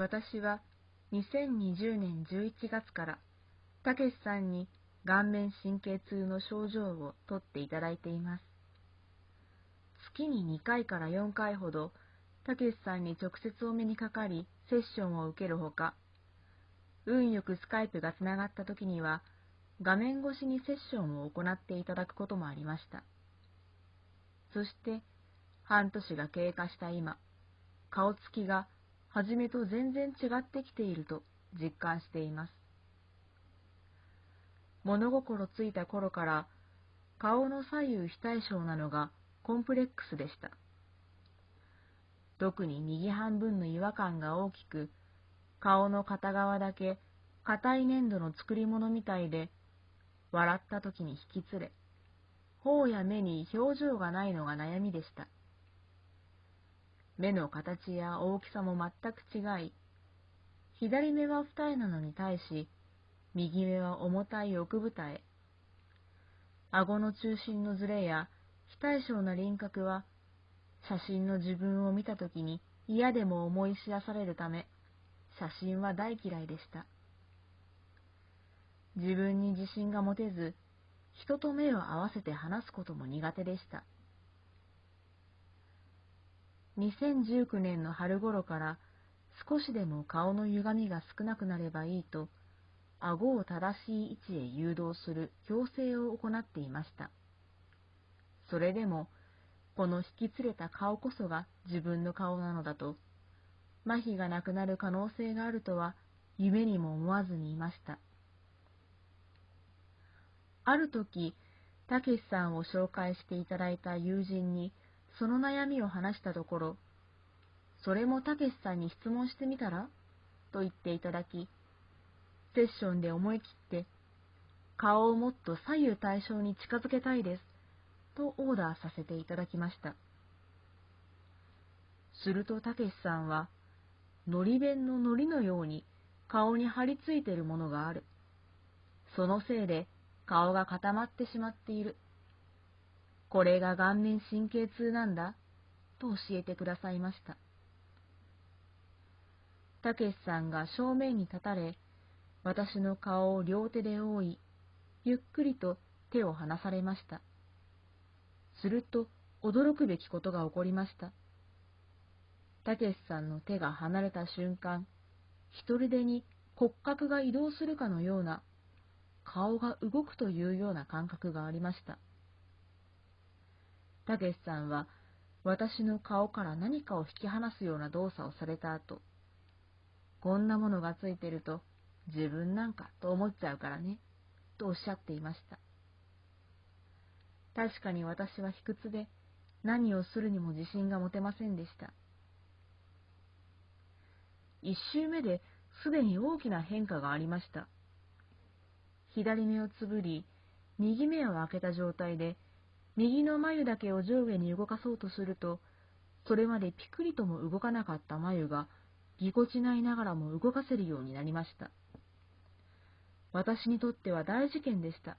私は2020年11月から、たけしさんに顔面神経痛の症状をとっていただいています。月に2回から4回ほど、たけしさんに直接お目にかかり、セッションを受けるほか、運よくスカイプがつながった時には、画面越しにセッションを行っていただくこともありました。そして、半年が経過した今、顔つきが初めと全然違ってきていると実感しています。物心ついた頃から顔の左右非対称なのがコンプレックスでした。特に右半分の違和感が大きく、顔の片側だけ硬い粘土の作り物みたいで、笑った時に引きつれ、頬や目に表情がないのが悩みでした。目の形や大きさも全く違い、左目は二重なのに対し、右目は重たい奥二重。顎の中心のズレや非対称な輪郭は、写真の自分を見たときに嫌でも思い知らされるため、写真は大嫌いでした。自分に自信が持てず、人と目を合わせて話すことも苦手でした。2019年の春頃から少しでも顔の歪みが少なくなればいいと、顎を正しい位置へ誘導する矯正を行っていました。それでも、この引き連れた顔こそが自分の顔なのだと、麻痺がなくなる可能性があるとは夢にも思わずにいました。ある時、たけしさんを紹介していただいた友人にその悩みを話したところ、それもたけしさんに質問してみたら？と言っていただき、セッションで思い切って、顔をもっと左右対称に近づけたいです、とオーダーさせていただきました。するとたけしさんは、のり弁ののりのように顔に張り付いているものがある。そのせいで顔が固まってしまっている。これが顔面神経痛なんだ、と教えてくださいました。たけしさんが正面に立たれ、私の顔を両手で覆い、ゆっくりと手を離されました。すると、驚くべきことが起こりました。たけしさんの手が離れた瞬間、一人でに骨格が移動するかのような、顔が動くというような感覚がありました。たけしさんは、私の顔から何かを引き離すような動作をされた後、こんなものがついてると自分なんかと思っちゃうからね、とおっしゃっていました。確かに私は卑屈で何をするにも自信が持てませんでした。一周目ですでに大きな変化がありました。左目をつぶり、右目を開けた状態で、右の眉だけを上下に動かそうとすると、それまでピクリとも動かなかった眉が、ぎこちないながらも動かせるようになりました。私にとっては大事件でした。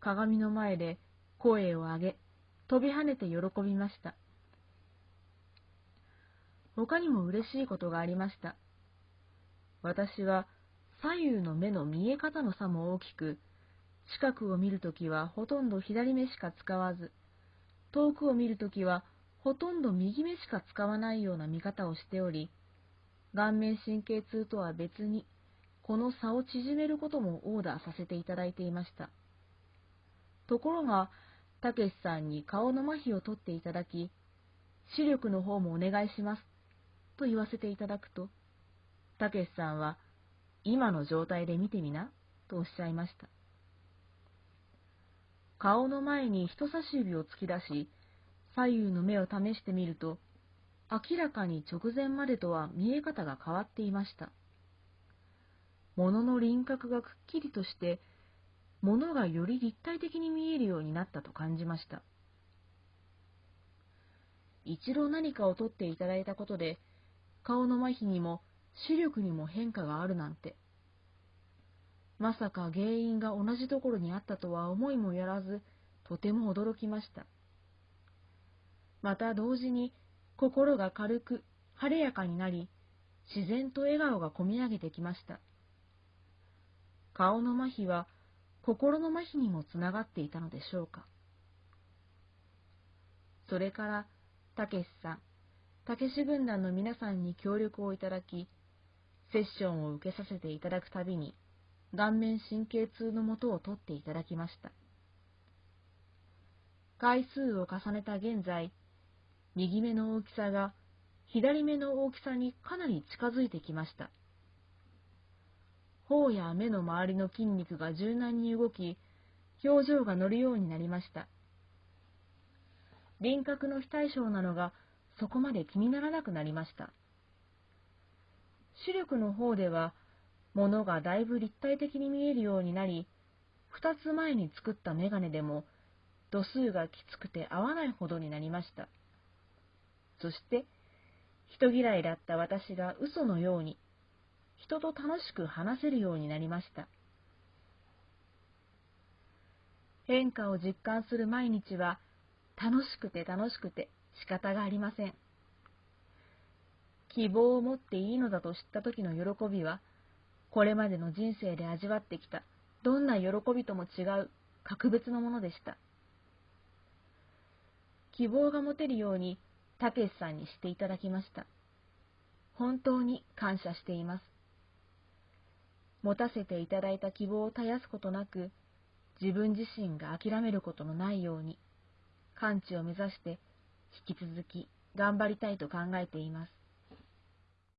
鏡の前で声を上げ、飛び跳ねて喜びました。他にも嬉しいことがありました。私は左右の目の見え方の差も大きく、近くを見るときはほとんど左目しか使わず、遠くを見るときはほとんど右目しか使わないような見方をしており、顔面神経痛とは別にこの差を縮めることもオーダーさせていただいていました。ところが、たけしさんに顔の麻痺を取っていただき、視力の方もお願いします、と言わせていただくと、たけしさんは、今の状態で見てみな、とおっしゃいました。顔の前に人差し指を突き出し、左右の目を試してみると、明らかに直前までとは見え方が変わっていました。物の輪郭がくっきりとして、物がより立体的に見えるようになったと感じました。一度何かを取っていただいたことで、顔の麻痺にも視力にも変化があるなんて。まさか原因が同じところにあったとは思いもやらず、とても驚きました。また同時に心が軽く晴れやかになり、自然と笑顔がこみ上げてきました。顔の麻痺は心の麻痺にもつながっていたのでしょうか。それから、たけしさん、たけし軍団の皆さんに協力をいただき、セッションを受けさせていただくたびに、顔面神経痛のもとを取っていただきました。回数を重ねた現在、右目の大きさが左目の大きさにかなり近づいてきました。頬や目の周りの筋肉が柔軟に動き、表情が乗るようになりました。輪郭の非対称なのがそこまで気にならなくなりました。視力の方では、物がだいぶ立体的に見えるようになり、二つ前に作ったメガネでも、度数がきつくて合わないほどになりました。そして、人嫌いだった私が嘘のように、人と楽しく話せるようになりました。変化を実感する毎日は、楽しくて楽しくて仕方がありません。希望を持っていいのだと知った時の喜びは、これまでの人生で味わってきたどんな喜びとも違う格別のものでした。希望が持てるように、たけしさんにしていただきました。本当に感謝しています。持たせていただいた希望を絶やすことなく、自分自身が諦めることのないように、完治を目指して引き続き頑張りたいと考えています。